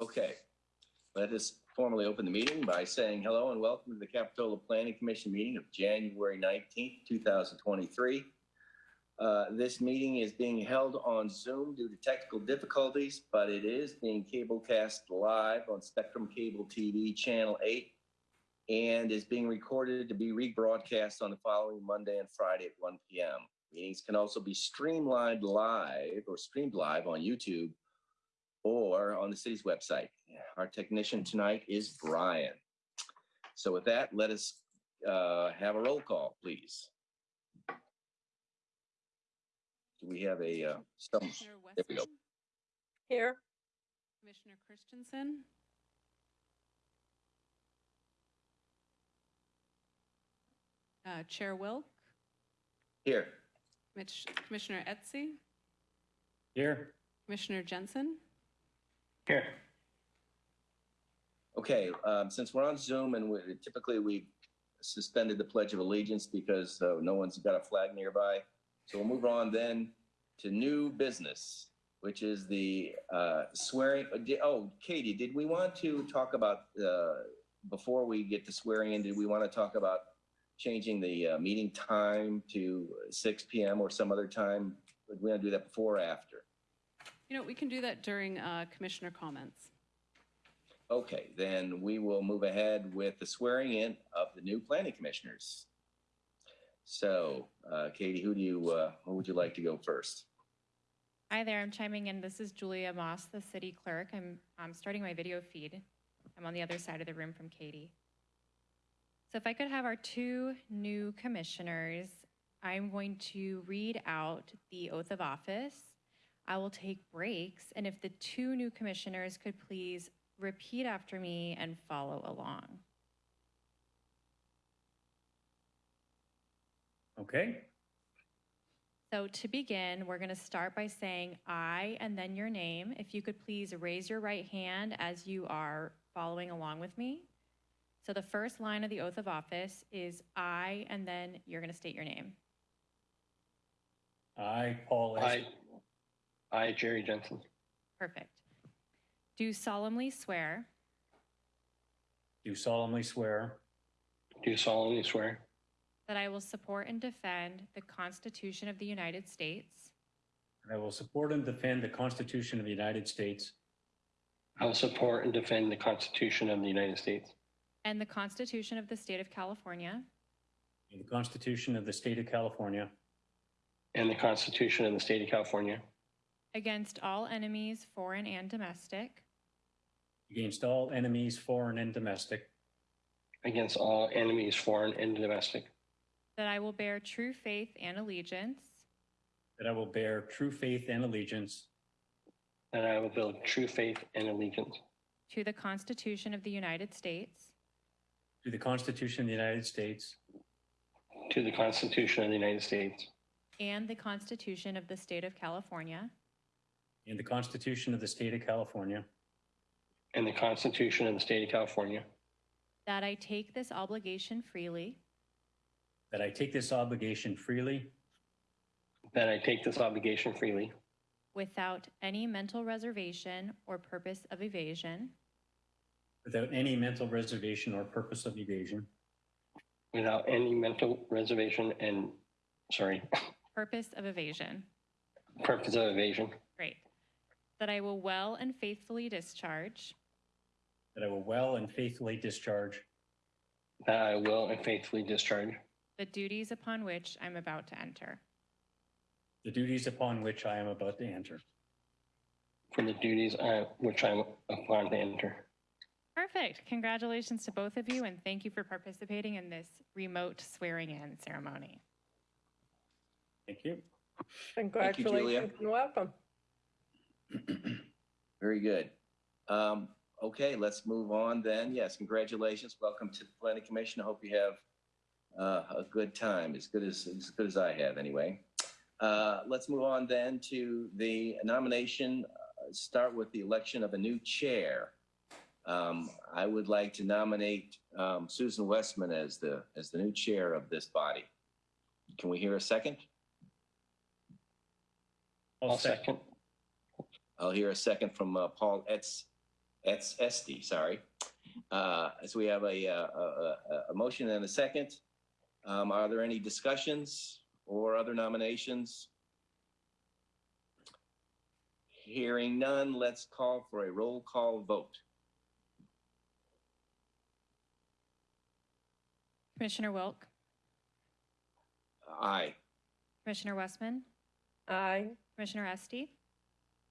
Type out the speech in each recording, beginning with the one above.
Okay, let us formally open the meeting by saying hello and welcome to the Capitola Planning Commission meeting of January 19th, 2023. Uh, This meeting is being held on Zoom due to technical difficulties, but it is being cablecast live on Spectrum Cable TV Channel 8 and is being recorded to be rebroadcast on the following Monday and Friday at 1 p.m. Meetings can also be streamlined live or streamed live on YouTube or on the city's website. Our technician tonight is Brian. So with that, let us uh, have a roll call, please. Do we have a, uh, some, there we go. Here. Commissioner Christensen, uh, Chair Wilk, here, Mitch- Commissioner Etzi, Here. Commissioner Jensen, Here. okay, um, since we're on Zoom and we- typically we suspended the Pledge of Allegiance because uh, no one's got a flag nearby. So we'll move on then to new business, which is the uh, swearing. uh, Oh, Katie, did we want to talk about, uh, before we get to swearing in, did we want to talk about changing the uh, meeting time to 6 PM or some other time? Would we want to do that before or after? You know, we can do that during uh, commissioner comments. Okay, then we will move ahead with the swearing in of the new planning commissioners. So, uh, Katie, who do you, uh, who would you like to go first? Hi there, I'm chiming in. This is Julia Moss, the city clerk. I'm, I'm starting my video feed. I'm on the other side of the room from Katie. So if I could have our two new commissioners, I'm going to read out the oath of office. I will take breaks, and if the two new commissioners could please repeat after me and follow along. Okay. So to begin, we're going to start by saying I and then your name. If you could please raise your right hand as you are following along with me. So the first line of the oath of office is I and then you're going to state your name. I, Paul S. I, I, Jerry Jensen, Perfect. Do solemnly swear. Do solemnly swear. Do solemnly swear. That I will support and defend the Constitution of the United States. That I will support and defend the Constitution of the United States. I will support and defend the Constitution of the United States. And the Constitution of the State of California. And the Constitution of the State of California. And the Constitution of the State of California against all enemies, foreign and domestic, against all enemies, foreign and domestic, against all enemies, foreign and domestic, that I will bear true faith and allegiance. That I will bear true faith and allegiance. That I will build true faith and allegiance. To the Constitution of the United States. To the Constitution of the United States. To the Constitution of the United States. And the Constitution of the State of California, and the Constitution of the State of California, and the Constitution of the State of California, that I take this obligation freely. That I take this obligation freely. That I take this obligation freely. Without any mental reservation or purpose of evasion, without any mental reservation or purpose of evasion, without any mental reservation and, sorry, purpose of evasion. purpose of evasion, Great. That I will well and faithfully discharge that I will well and faithfully discharge that I will and faithfully discharge the duties upon which I'm about to enter. the duties upon which I am about to enter. for the duties uh, which I'm upon to enter. Perfect. Congratulations to both of you, and thank you for participating in this remote swearing in ceremony. Thank you. Thank you, Julia. Congratulations and welcome. Very good. Um, okay, let's move on then. Yes, congratulations. Welcome to the planning commission. I hope you have uh, a good time, as good as, as good as I have anyway. Uh, let's move on then to the nomination, uh, start with the election of a new chair. Um, I would like to nominate um, Susan Westman as the, as the new chair of this body. Can we hear a second? I'll second. Second. I'll hear a second from uh, Paul Etz. It's Esty, sorry. Uh, So we have a, uh, a, a, a motion and a second. Um, Are there any discussions or other nominations? Hearing none, let's call for a roll call vote. Commissioner Wilk, Aye. Commissioner Westman, Aye. Commissioner Estee,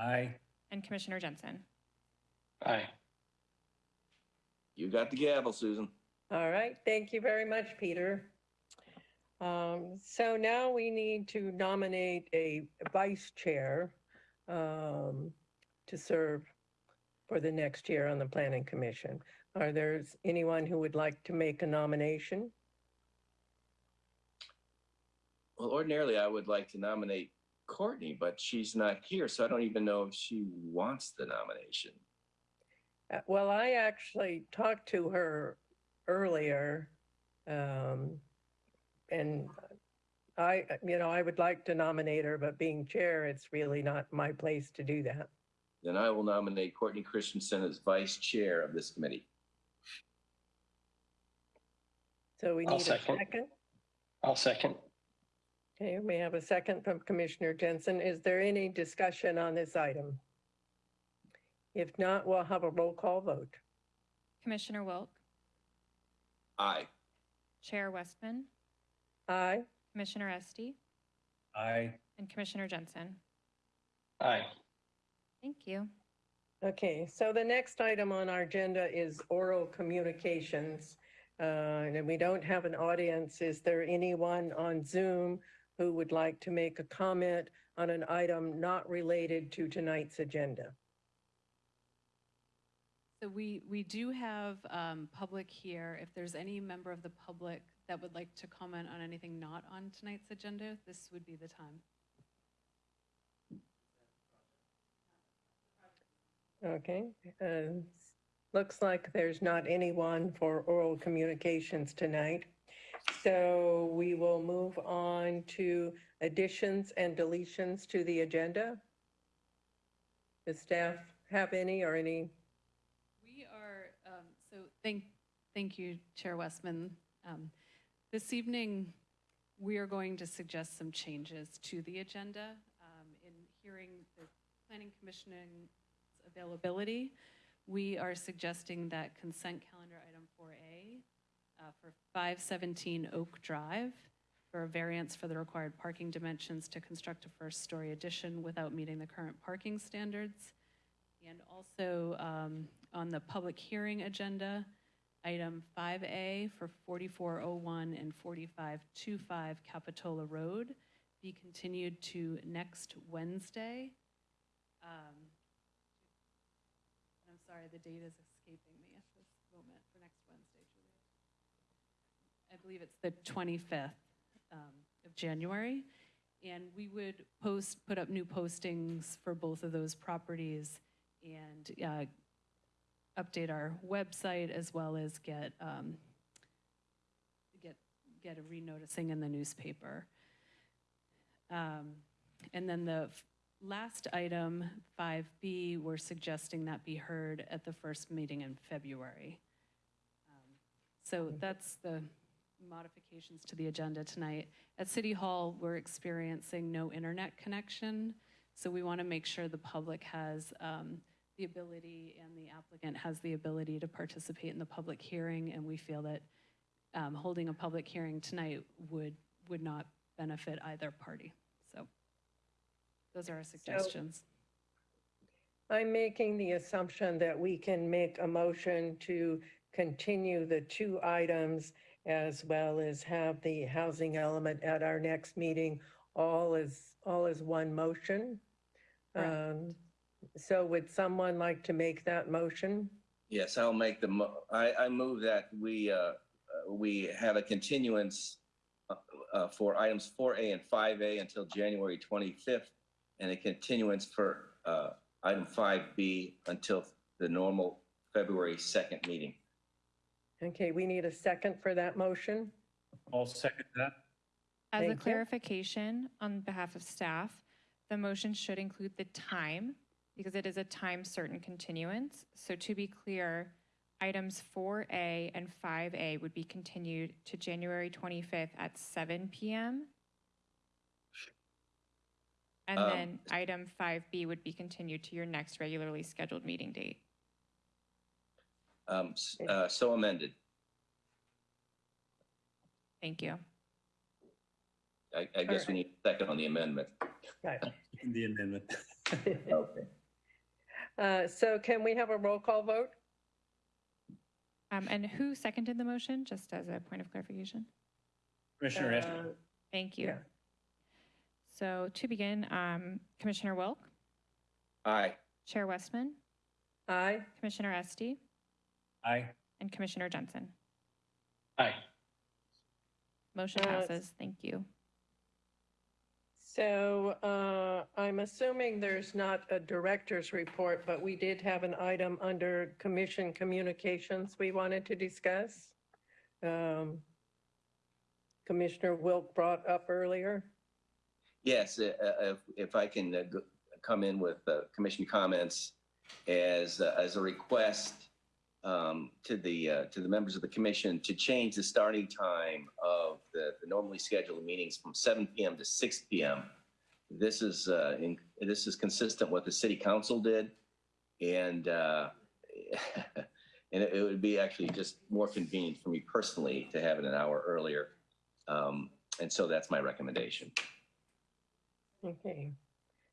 Aye. and Commissioner Jensen. Aye. You got the gavel, Susan. All right. Thank you very much, Peter. Um, so now we need to nominate a vice chair um, to serve for the next year on the planning commission. Are there anyone who would like to make a nomination? Well, ordinarily, I would like to nominate Courtney, but she's not here, so I don't even know if she wants the nomination. Uh, Well, I actually talked to her earlier. um, And I, you know, I would like to nominate her, but being chair, it's really not my place to do that. Then I will nominate Courtney Christensen as vice chair of this committee. So we I'll need a second. second. I'll second. Okay, we have a second from Commissioner Jensen. Is there any discussion on this item? If not, we'll have a roll call vote. Commissioner Wilk, Aye. Chair Westman, Aye. Commissioner Estee, Aye. and Commissioner Jensen. Aye. Thank you. Okay, so the next item on our agenda is oral communications. Uh, And we don't have an audience. Is there anyone on Zoom who would like to make a comment on an item not related to tonight's agenda? So we, we do have um, public here. If there's any member of the public that would like to comment on anything not on tonight's agenda, this would be the time. Okay, uh, looks like there's not anyone for oral communications tonight. So we will move on to additions and deletions to the agenda. Does staff have any or any? We are, um, so thank, thank you, Chair Westman. Um, This evening, we are going to suggest some changes to the agenda. Um, In hearing the Planning Commission's availability, we are suggesting that consent calendar item 4A uh, for 517 Oak Drive for a variance for the required parking dimensions to construct a first-story addition without meeting the current parking standards. And also um, on the public hearing agenda, item 5A for 4401 and 4525 Capitola Road be continued to next Wednesday. Um, I'm sorry, the date is escaping me at this moment for next Wednesday, Julia. I believe it's the 25th um, of January. And we would post, put up new postings for both of those properties and uh, update our website as well as get, um, get, get a renoticing in the newspaper. Um, And then the last item, 5B, we're suggesting that be heard at the first meeting in February. Um, So that's the modifications to the agenda tonight. At City Hall, we're experiencing no internet connection, so we want to make sure the public has um, the ability and the applicant has the ability to participate in the public hearing, and we feel that um, holding a public hearing tonight would, would not benefit either party. So those are our suggestions. I'm making the assumption that we can make a motion to continue the two items as well as have the housing element at our next meeting, all as, all as one motion. Um, So would someone like to make that motion? Yes, I'll make the, mo- I, I move that we, uh, uh, we have a continuance uh, uh, for items 4A and 5A until January 25th, and a continuance for uh, item 5B until the normal February 2nd meeting. Okay, we need a second for that motion. I'll second that. As a Thank you. clarification on behalf of staff, the motion should include the time because it is a time certain continuance. So to be clear, items 4A and 5A would be continued to January 25th at 7 PM. And Um, then item 5B would be continued to your next regularly scheduled meeting date. Um, uh, so amended. Thank you. I, I guess we need a second on the amendment. Right. The amendment. Okay. Uh, So can we have a roll call vote? Um, And who seconded the motion, just as a point of clarification? Commissioner Estes, Uh, Thank you. Yeah. So to begin, um, Commissioner Wilk, Aye. Chair Westman, Aye. Commissioner Estee, aye. and Commissioner Jensen. Aye. Motion Uh, passes. Thank you. So uh, I'm assuming there's not a director's report, but we did have an item under commission communications we wanted to discuss. Um, Commissioner Wilk brought up earlier. Yes, uh, uh, if, if I can uh, go- come in with uh, commission comments as, uh, as a request um, to the, uh, to the members of the commission to change the starting time of the the normally scheduled meetings from 7 PM to 6 PM. This is, uh, in- this is consistent with the city council did. And, uh, and it it would be actually just more convenient for me personally to have it an hour earlier. Um, And so that's my recommendation. Okay.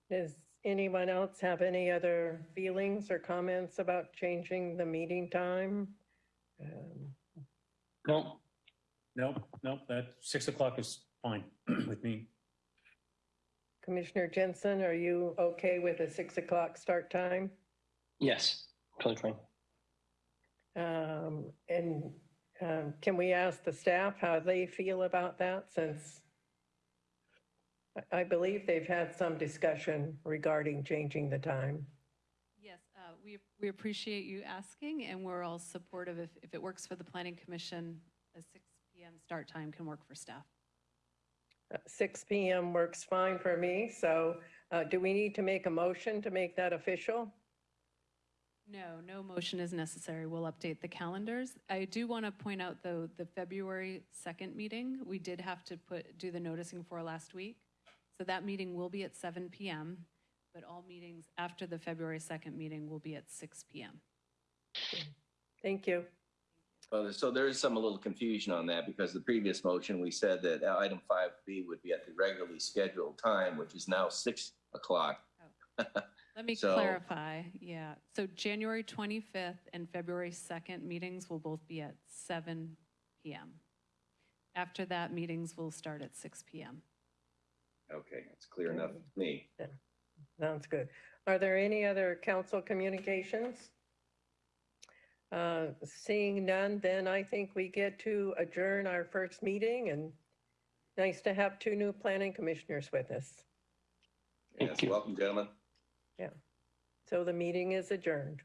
Does anyone else have any other feelings or comments about changing the meeting time? Um, No, Nope, nope, that six o'clock is fine with me. Commissioner Jensen, are you okay with a six o'clock start time? yes, totally fine. Um, And um, can we ask the staff how they feel about that since I- I believe they've had some discussion regarding changing the time. Yes, uh, we, we appreciate you asking, and we're all supportive. If, if it works for the planning commission, a 6 PM start time can work for staff. Uh, 6 PM works fine for me, so uh, do we need to make a motion to make that official? No, no motion is necessary. We'll update the calendars. I do want to point out, though, the February 2nd meeting, we did have to put, do the noticing for last week. So that meeting will be at 7 PM, but all meetings after the February 2nd meeting will be at 6 PM. Thank you. Well, so there is some a little confusion on that because the previous motion, we said that uh, item five B would be at the regularly scheduled time, which is now six o'clock. Let me So- clarify, yeah. So January 25th and February 2nd meetings will both be at 7 PM. After that, meetings will start at 6 PM. Okay, it's clear enough to me. Sounds good. Are there any other council communications? Uh, Seeing none, then I think we get to adjourn our first meeting and nice to have two new planning commissioners with us. Thank Yes, you. welcome, gentlemen. Yeah. So the meeting is adjourned.